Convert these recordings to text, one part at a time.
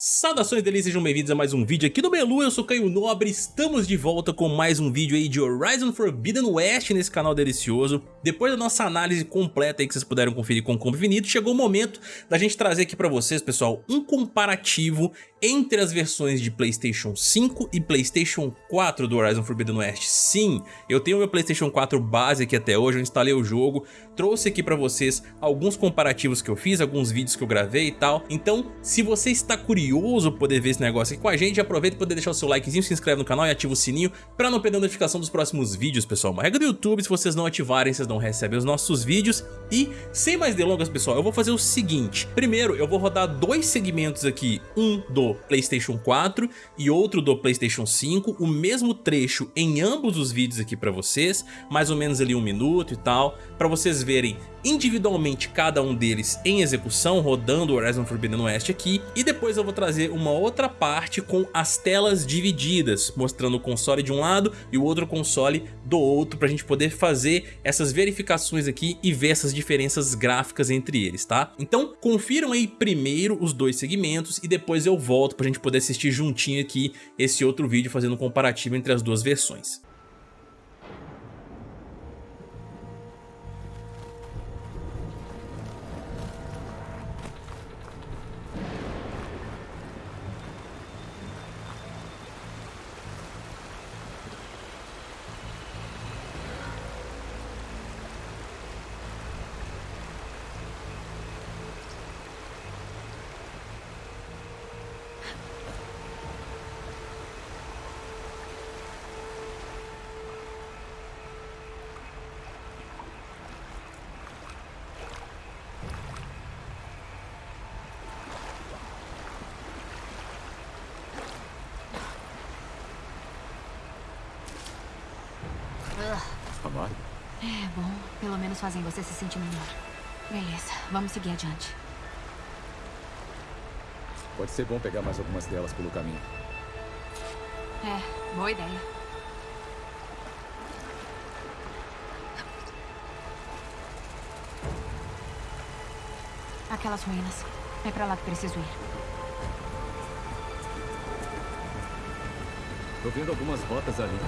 Saudações delícias, sejam bem-vindos a mais um vídeo aqui do Melu, eu sou Caio Nobre, estamos de volta com mais um vídeo aí de Horizon Forbidden West nesse canal delicioso. Depois da nossa análise completa aí que vocês puderam conferir com o Combo Infinito, chegou o momento da gente trazer aqui pra vocês, pessoal, um comparativo entre as versões de Playstation 5 e Playstation 4 do Horizon Forbidden West. Sim, eu tenho meu Playstation 4 base aqui até hoje, eu instalei o jogo, trouxe aqui pra vocês alguns comparativos que eu fiz, alguns vídeos que eu gravei e tal. Então, se você está curioso poder ver esse negócio aqui com a gente, aproveita e poder deixar o seu likezinho, se inscreve no canal e ativa o sininho pra não perder a notificação dos próximos vídeos, pessoal. Uma regra do YouTube, se vocês não ativarem, vocês não recebem os nossos vídeos. E, sem mais delongas, pessoal, eu vou fazer o seguinte. Primeiro, eu vou rodar dois segmentos aqui, um do Playstation 4 e outro do Playstation 5, o mesmo trecho em ambos os vídeos aqui pra vocês, mais ou menos ali um minuto e tal, pra vocês verem individualmente cada um deles em execução, rodando Horizon Forbidden West aqui, e depois eu vou trazer uma outra parte com as telas divididas, mostrando o console de um lado e o outro console do outro, pra gente poder fazer essas verificações aqui e ver essas diferenças gráficas entre eles, tá? Então confiram aí primeiro os dois segmentos e depois eu volto pra gente poder assistir juntinho aqui esse outro vídeo fazendo um comparativo entre as duas versões. Pelo menos fazem você se sentir melhor. Beleza, vamos seguir adiante. Pode ser bom pegar mais algumas delas pelo caminho. É, boa ideia. Aquelas ruínas. É pra lá que preciso ir. Tô vendo algumas rotas ali.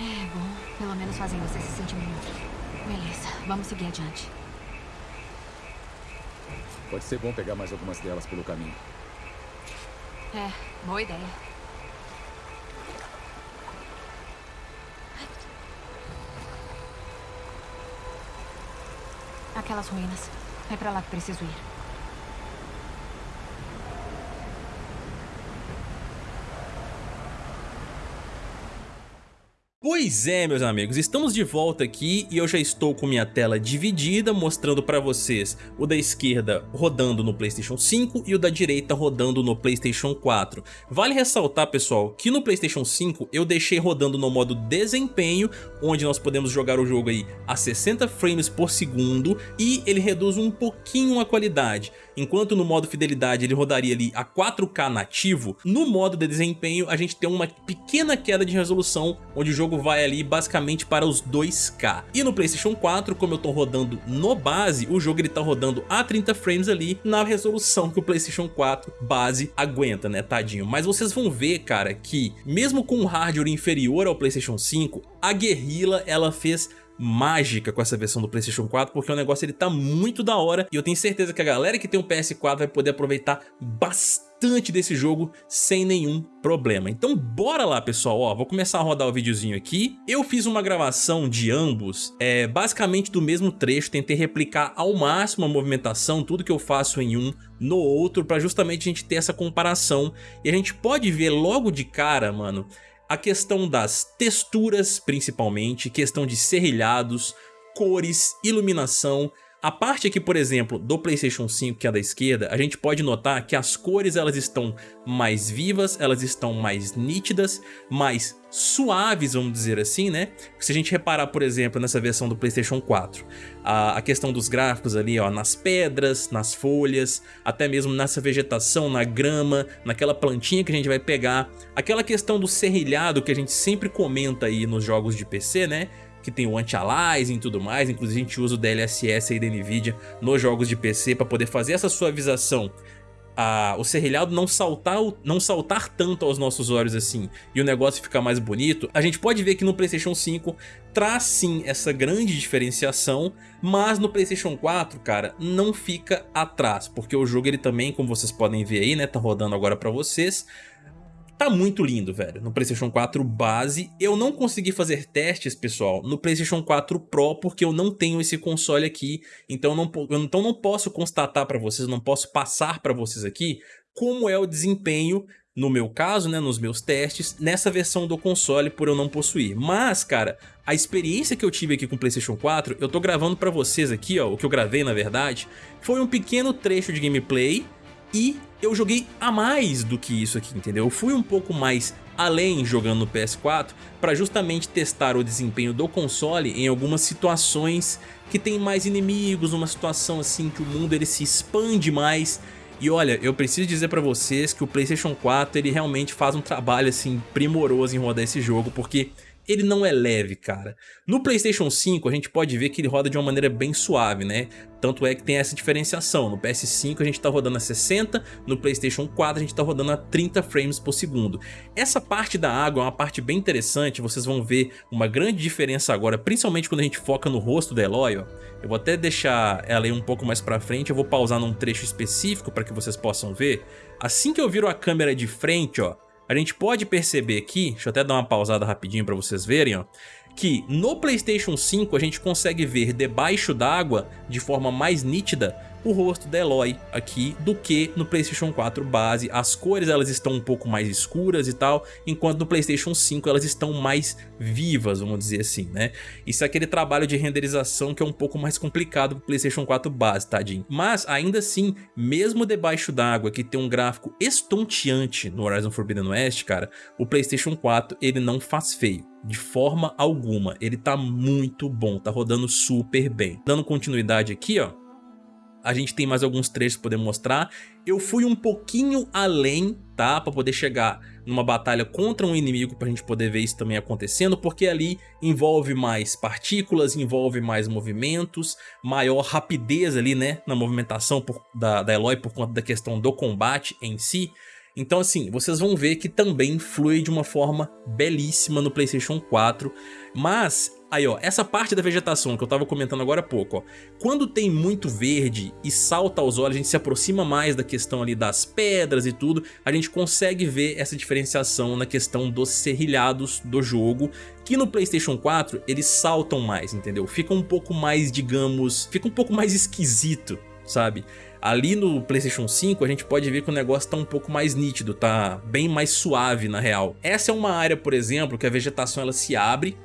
É bom, pelo menos fazem você se sentir melhor. Beleza, vamos seguir adiante. Pode ser bom pegar mais algumas delas pelo caminho. É, boa ideia. Aquelas ruínas. É pra lá que preciso ir. Pois é, meus amigos, estamos de volta aqui e eu já estou com minha tela dividida, mostrando para vocês o da esquerda rodando no Playstation 5 e o da direita rodando no Playstation 4. Vale ressaltar, pessoal, que no Playstation 5 eu deixei rodando no modo desempenho, onde nós podemos jogar o jogo aí a 60 frames por segundo e ele reduz um pouquinho a qualidade. Enquanto no modo fidelidade ele rodaria ali a 4K nativo, no modo de desempenho a gente tem uma pequena queda de resolução, onde o jogo vai ali basicamente para os 2K. E no Playstation 4, como eu tô rodando no base, o jogo ele tá rodando a 30 frames ali na resolução que o Playstation 4 base aguenta, né, tadinho. Mas vocês vão ver, cara, que mesmo com um hardware inferior ao Playstation 5, a Guerrilla ela fez mágica com essa versão do Playstation 4, porque o negócio ele tá muito da hora e eu tenho certeza que a galera que tem um PS4 vai poder aproveitar bastante desse jogo sem nenhum problema. Então bora lá pessoal, ó, vou começar a rodar o videozinho aqui. Eu fiz uma gravação de ambos, é, basicamente do mesmo trecho, tentei replicar ao máximo a movimentação, tudo que eu faço em um no outro, para justamente a gente ter essa comparação e a gente pode ver logo de cara, mano, a questão das texturas principalmente, questão de serrilhados, cores, iluminação, a parte aqui, por exemplo, do Playstation 5, que é da esquerda, a gente pode notar que as cores elas estão mais vivas, elas estão mais nítidas, mais suaves, vamos dizer assim, né? Se a gente reparar, por exemplo, nessa versão do Playstation 4, a, a questão dos gráficos ali, ó, nas pedras, nas folhas, até mesmo nessa vegetação, na grama, naquela plantinha que a gente vai pegar, aquela questão do serrilhado que a gente sempre comenta aí nos jogos de PC, né? Que tem o anti-aliasing e tudo mais, inclusive a gente usa o DLSS aí da NVIDIA nos jogos de PC para poder fazer essa suavização a, o serrilhado não saltar, não saltar tanto aos nossos olhos assim e o negócio ficar mais bonito, a gente pode ver que no Playstation 5 traz sim essa grande diferenciação, mas no Playstation 4, cara, não fica atrás, porque o jogo ele também, como vocês podem ver aí, né, tá rodando agora pra vocês, Tá muito lindo, velho, no Playstation 4 base. Eu não consegui fazer testes, pessoal, no Playstation 4 Pro, porque eu não tenho esse console aqui. Então não, então não posso constatar pra vocês, não posso passar pra vocês aqui como é o desempenho no meu caso, né, nos meus testes, nessa versão do console por eu não possuir. Mas, cara, a experiência que eu tive aqui com o Playstation 4, eu tô gravando pra vocês aqui, ó, o que eu gravei na verdade, foi um pequeno trecho de gameplay e eu joguei a mais do que isso aqui, entendeu? Eu fui um pouco mais além jogando no PS4 para justamente testar o desempenho do console em algumas situações que tem mais inimigos, uma situação assim que o mundo ele se expande mais e olha, eu preciso dizer pra vocês que o Playstation 4 ele realmente faz um trabalho assim primoroso em rodar esse jogo, porque ele não é leve, cara. No Playstation 5 a gente pode ver que ele roda de uma maneira bem suave, né? Tanto é que tem essa diferenciação, no PS5 a gente tá rodando a 60, no Playstation 4 a gente tá rodando a 30 frames por segundo. Essa parte da água é uma parte bem interessante, vocês vão ver uma grande diferença agora, principalmente quando a gente foca no rosto da Eloy, ó. Eu vou até deixar ela aí um pouco mais pra frente, eu vou pausar num trecho específico para que vocês possam ver. Assim que eu viro a câmera de frente, ó, a gente pode perceber aqui, deixa eu até dar uma pausada rapidinho para vocês verem, ó, que no Playstation 5 a gente consegue ver debaixo d'água de forma mais nítida o rosto da Eloy aqui do que no Playstation 4 base. As cores elas estão um pouco mais escuras e tal, enquanto no Playstation 5 elas estão mais vivas, vamos dizer assim, né? Isso é aquele trabalho de renderização que é um pouco mais complicado pro Playstation 4 base, tadinho. Mas ainda assim, mesmo debaixo d'água que tem um gráfico estonteante no Horizon Forbidden West, cara, o Playstation 4 ele não faz feio de forma alguma. Ele tá muito bom, tá rodando super bem. Dando continuidade aqui, ó, a gente tem mais alguns trechos para poder mostrar. Eu fui um pouquinho além, tá? Para poder chegar numa batalha contra um inimigo para a gente poder ver isso também acontecendo, porque ali envolve mais partículas, envolve mais movimentos, maior rapidez ali, né? Na movimentação por, da, da Eloy por conta da questão do combate em si. Então assim, vocês vão ver que também flui de uma forma belíssima no Playstation 4, mas Aí ó, essa parte da vegetação que eu tava comentando agora há pouco, ó. Quando tem muito verde e salta aos olhos, a gente se aproxima mais da questão ali das pedras e tudo, a gente consegue ver essa diferenciação na questão dos serrilhados do jogo, que no Playstation 4 eles saltam mais, entendeu? Fica um pouco mais, digamos, fica um pouco mais esquisito, sabe? Ali no Playstation 5 a gente pode ver que o negócio tá um pouco mais nítido, tá bem mais suave na real. Essa é uma área, por exemplo, que a vegetação ela se abre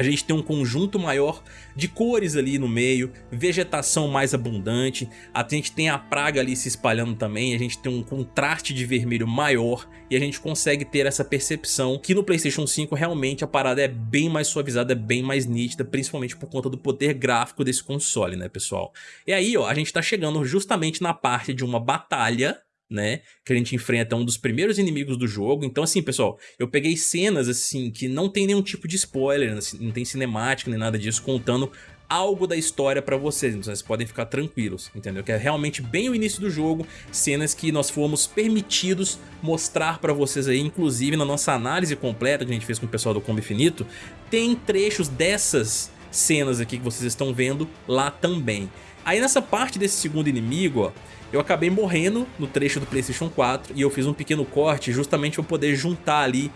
a gente tem um conjunto maior de cores ali no meio, vegetação mais abundante, a gente tem a praga ali se espalhando também, a gente tem um contraste de vermelho maior e a gente consegue ter essa percepção que no Playstation 5 realmente a parada é bem mais suavizada, é bem mais nítida, principalmente por conta do poder gráfico desse console, né pessoal? E aí ó, a gente tá chegando justamente na parte de uma batalha né? Que a gente enfrenta um dos primeiros inimigos do jogo. Então, assim, pessoal, eu peguei cenas, assim, que não tem nenhum tipo de spoiler, assim, não tem cinemática nem nada disso, contando algo da história pra vocês, então vocês podem ficar tranquilos, entendeu? Que é realmente bem o início do jogo, cenas que nós fomos permitidos mostrar pra vocês aí, inclusive na nossa análise completa que a gente fez com o pessoal do Combo Infinito, tem trechos dessas cenas aqui que vocês estão vendo lá também. Aí nessa parte desse segundo inimigo, ó, eu acabei morrendo no trecho do Playstation 4 e eu fiz um pequeno corte justamente para poder juntar ali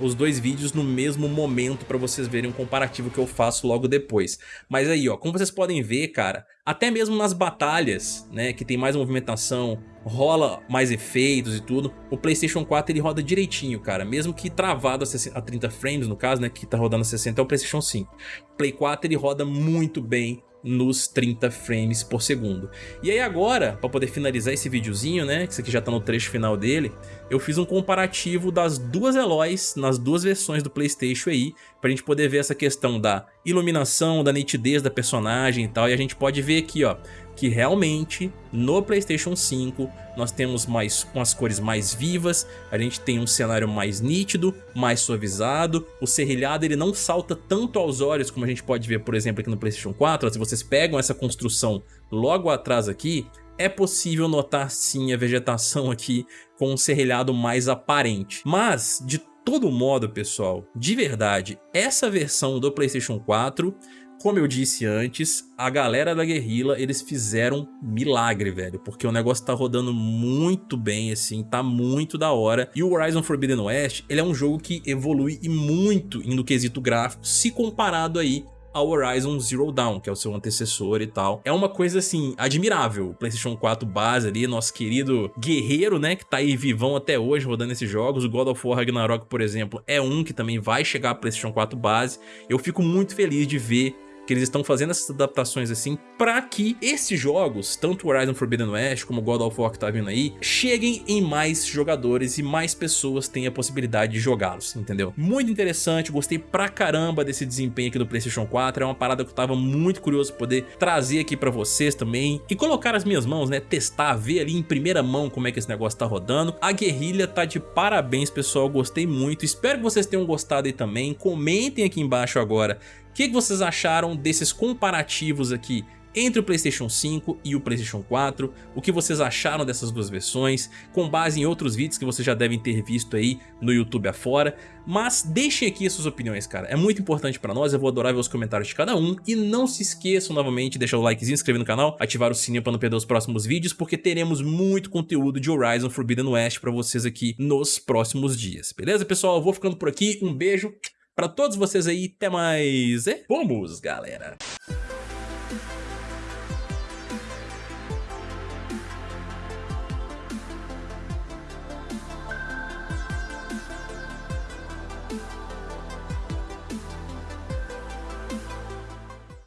os dois vídeos no mesmo momento para vocês verem um comparativo que eu faço logo depois. Mas aí, ó, como vocês podem ver, cara, até mesmo nas batalhas, né, que tem mais movimentação, rola mais efeitos e tudo, o Playstation 4 ele roda direitinho, cara, mesmo que travado a 30 frames, no caso, né, que tá rodando a 60 é o Playstation 5. O Play 4 ele roda muito bem nos 30 frames por segundo. E aí agora, para poder finalizar esse videozinho, né, que isso aqui já tá no trecho final dele, eu fiz um comparativo das duas Eloys nas duas versões do Playstation aí, pra gente poder ver essa questão da iluminação, da nitidez da personagem e tal, e a gente pode ver aqui, ó, que realmente no Playstation 5 nós temos mais umas cores mais vivas, a gente tem um cenário mais nítido, mais suavizado, o serrilhado ele não salta tanto aos olhos como a gente pode ver por exemplo aqui no Playstation 4, se vocês pegam essa construção logo atrás aqui, é possível notar sim a vegetação aqui com um serrilhado mais aparente. Mas, de todo modo, pessoal, de verdade, essa versão do Playstation 4 como eu disse antes, a galera da Guerrilla, eles fizeram milagre, velho, porque o negócio tá rodando muito bem, assim, tá muito da hora. E o Horizon Forbidden West, ele é um jogo que evolui muito no quesito gráfico, se comparado aí ao Horizon Zero Dawn, que é o seu antecessor e tal. É uma coisa, assim, admirável. O PlayStation 4 base ali, nosso querido guerreiro, né, que tá aí vivão até hoje rodando esses jogos. O God of War Ragnarok, por exemplo, é um que também vai chegar a PlayStation 4 base. Eu fico muito feliz de ver que eles estão fazendo essas adaptações assim para que esses jogos, tanto Horizon Forbidden West como God of War que tá vindo aí, cheguem em mais jogadores e mais pessoas tenham a possibilidade de jogá-los, entendeu? Muito interessante, gostei pra caramba desse desempenho aqui do Playstation 4, é uma parada que eu tava muito curioso poder trazer aqui pra vocês também e colocar as minhas mãos, né, testar, ver ali em primeira mão como é que esse negócio tá rodando. A guerrilha tá de parabéns, pessoal, gostei muito, espero que vocês tenham gostado aí também, comentem aqui embaixo agora que, que vocês acharam desses comparativos aqui entre o Playstation 5 e o Playstation 4, o que vocês acharam dessas duas versões, com base em outros vídeos que vocês já devem ter visto aí no YouTube afora, mas deixem aqui as suas opiniões, cara, é muito importante pra nós, eu vou adorar ver os comentários de cada um, e não se esqueçam novamente de deixar o likezinho, inscrever no canal, ativar o sininho pra não perder os próximos vídeos, porque teremos muito conteúdo de Horizon Forbidden West pra vocês aqui nos próximos dias, beleza pessoal? Eu vou ficando por aqui, um beijo, Pra todos vocês aí, até mais. E vamos, galera!